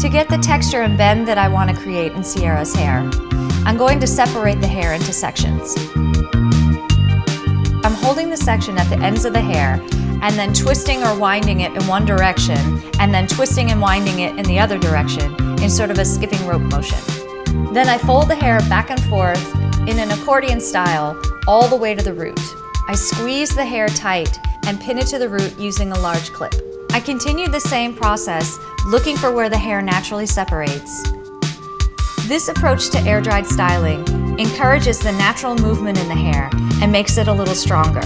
To get the texture and bend that I want to create in Sierra's hair, I'm going to separate the hair into sections. I'm holding the section at the ends of the hair and then twisting or winding it in one direction and then twisting and winding it in the other direction in sort of a skipping rope motion. Then I fold the hair back and forth in an accordion style all the way to the root. I squeeze the hair tight and pin it to the root using a large clip. I continue the same process, looking for where the hair naturally separates. This approach to air-dried styling encourages the natural movement in the hair and makes it a little stronger.